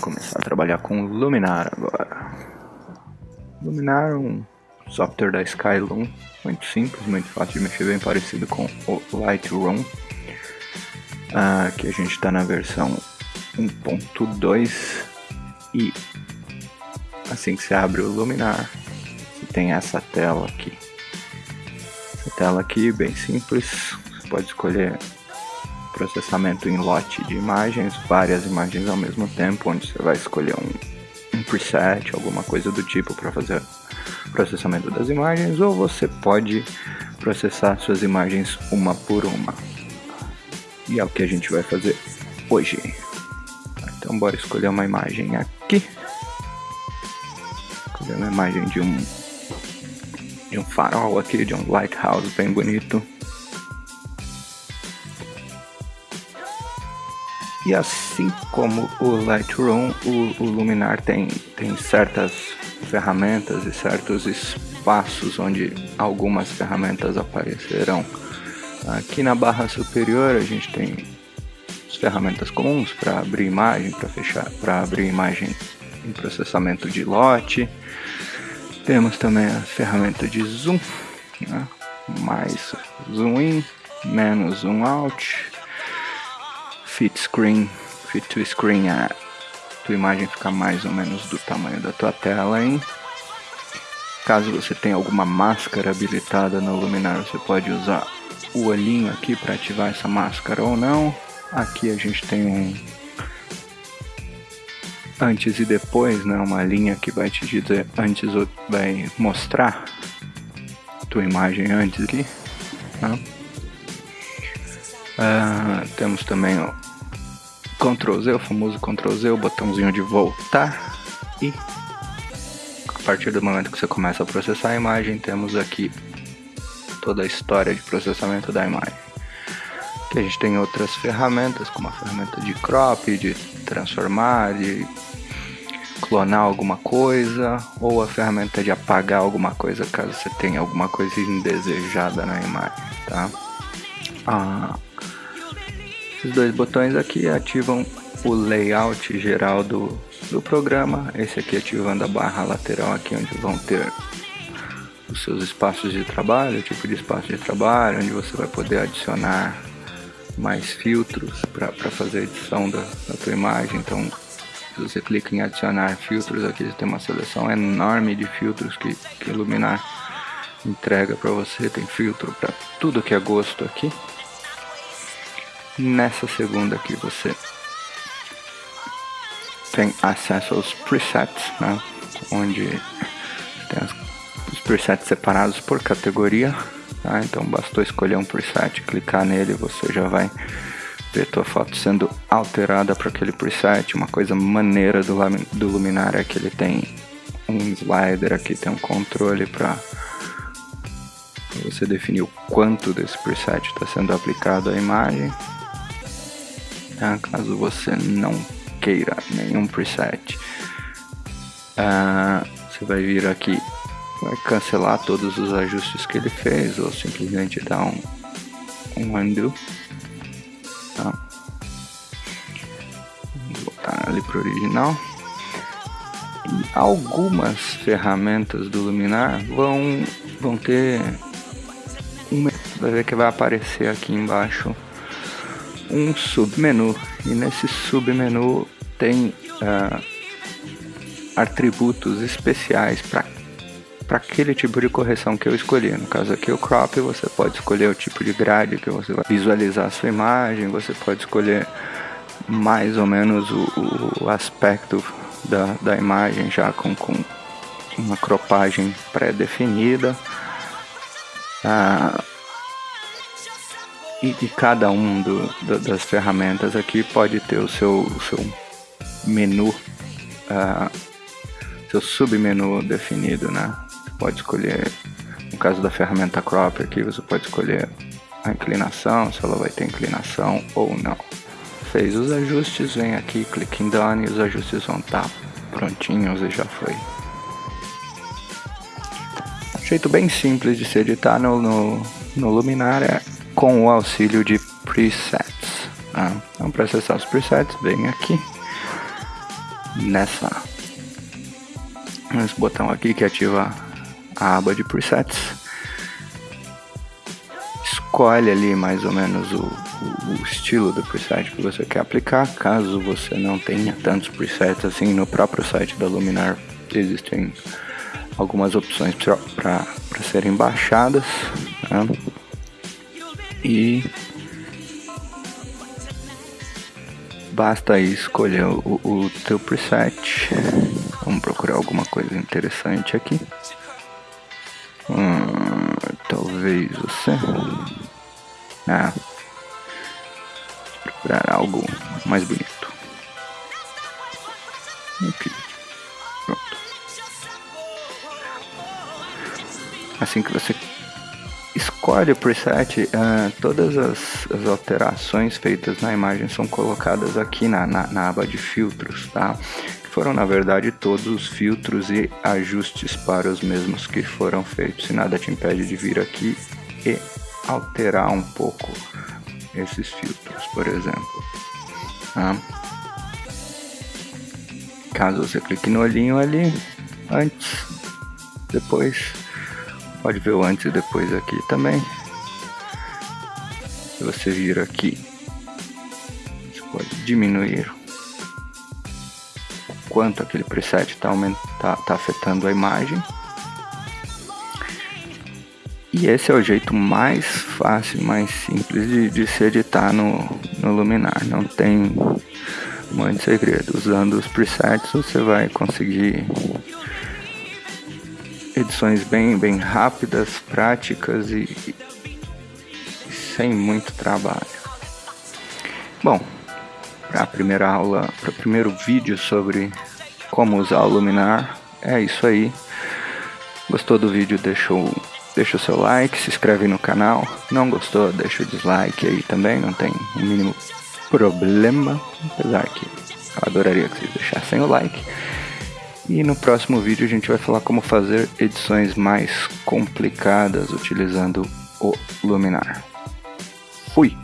começar a trabalhar com Luminar agora. Luminar é um software da Skylum, muito simples, muito fácil de mexer, bem parecido com o Lightroom. Aqui a gente está na versão 1.2 e assim que você abre o Luminar, você tem essa tela aqui. Essa tela aqui, bem simples, você pode escolher processamento em lote de imagens, várias imagens ao mesmo tempo, onde você vai escolher um, um preset, alguma coisa do tipo para fazer processamento das imagens, ou você pode processar suas imagens uma por uma. E é o que a gente vai fazer hoje. Então bora escolher uma imagem aqui. Escolher uma imagem de um de um farol aqui, de um lighthouse bem bonito. E assim como o Lightroom, o, o Luminar tem, tem certas ferramentas e certos espaços onde algumas ferramentas aparecerão. Aqui na barra superior a gente tem as ferramentas comuns para abrir imagem, para fechar, para abrir imagem em processamento de lote. Temos também a ferramenta de zoom, né? mais zoom in, menos zoom out, fit screen, fit to screen é tua imagem ficar mais ou menos do tamanho da tua tela, hein? Caso você tenha alguma máscara habilitada no Luminar, você pode usar o olhinho aqui para ativar essa máscara ou não. Aqui a gente tem um antes e depois, né? Uma linha que vai te dizer antes vai mostrar tua imagem antes aqui. Né? Temos também o Ctrl Z, o famoso Ctrl Z, o botãozinho de voltar e a partir do momento que você começa a processar a imagem, temos aqui toda a história de processamento da imagem. Aqui a gente tem outras ferramentas, como a ferramenta de crop, de transformar, de clonar alguma coisa, ou a ferramenta de apagar alguma coisa caso você tenha alguma coisa indesejada na imagem, tá? Ah, esses dois botões aqui ativam o layout geral do, do programa. Esse aqui ativando a barra lateral aqui onde vão ter os seus espaços de trabalho, o tipo de espaço de trabalho, onde você vai poder adicionar mais filtros para fazer a edição da, da tua imagem. Então, se você clica em adicionar filtros, aqui você tem uma seleção enorme de filtros que, que Iluminar entrega para você. Tem filtro para tudo que é gosto aqui. Nessa segunda aqui você tem acesso aos presets, né? onde tem os presets separados por categoria. Tá? Então bastou escolher um preset, clicar nele, você já vai ver tua foto sendo alterada para aquele preset. Uma coisa maneira do, do Luminar é que ele tem um slider aqui, tem um controle para você definir o quanto desse preset está sendo aplicado à imagem tá? caso você não queira nenhum preset. Uh, você vai vir aqui, vai cancelar todos os ajustes que ele fez ou simplesmente dar um, um undo. Tá? Vamos voltar ali para o original. E algumas ferramentas do Luminar vão, vão ter uma, vai ver que vai aparecer aqui embaixo um submenu e nesse submenu tem uh, atributos especiais para para aquele tipo de correção que eu escolhi. No caso aqui o crop, você pode escolher o tipo de grade que você vai visualizar a sua imagem, você pode escolher mais ou menos o, o aspecto da, da imagem já com, com uma cropagem pré-definida. Ah, e, e cada um do, do, das ferramentas aqui pode ter o seu, o seu menu, uh, seu submenu definido, né? Você pode escolher, no caso da ferramenta crop aqui, você pode escolher a inclinação, se ela vai ter inclinação ou não. Fez os ajustes, vem aqui, clique em Done e os ajustes vão estar tá prontinhos e já foi. Jeito bem simples de se editar no, no, no Luminar é com o auxílio de presets. Então para acessar os presets, vem aqui nessa nesse botão aqui que ativa a aba de presets. Escolhe ali mais ou menos o, o, o estilo do preset que você quer aplicar. Caso você não tenha tantos presets assim no próprio site da Luminar, existem algumas opções para serem baixadas. Né? E basta escolher o, o teu preset. Vamos procurar alguma coisa interessante aqui. Hum, talvez você. Ah, procurar algo mais bonito. Ok. Pronto. Assim que você o preset, uh, todas as, as, alterações feitas na imagem são colocadas aqui na, na, na aba de filtros, tá? foram na verdade todos os filtros e ajustes para os mesmos que foram feitos. Se nada te impede de vir aqui e alterar um pouco esses filtros, por exemplo. Tá? Caso você clique no olhinho ali, antes, depois, pode ver o antes e depois aqui também. Se você vir aqui, você pode diminuir quanto aquele preset está tá, tá afetando a imagem. E esse é o jeito mais fácil, mais simples de, de se editar no, no Luminar. Não tem muito segredo. Usando os presets você vai conseguir edições bem, bem rápidas, práticas e, e sem muito trabalho. Bom, para a primeira aula, para o primeiro vídeo sobre como usar o Luminar. É isso aí. Gostou do vídeo? Deixa o, deixa o seu like, se inscreve no canal. Não gostou? Deixa o dislike aí também, não tem o mínimo problema. Apesar que eu adoraria que vocês deixassem o like. E no próximo vídeo a gente vai falar como fazer edições mais complicadas utilizando o Luminar. Fui!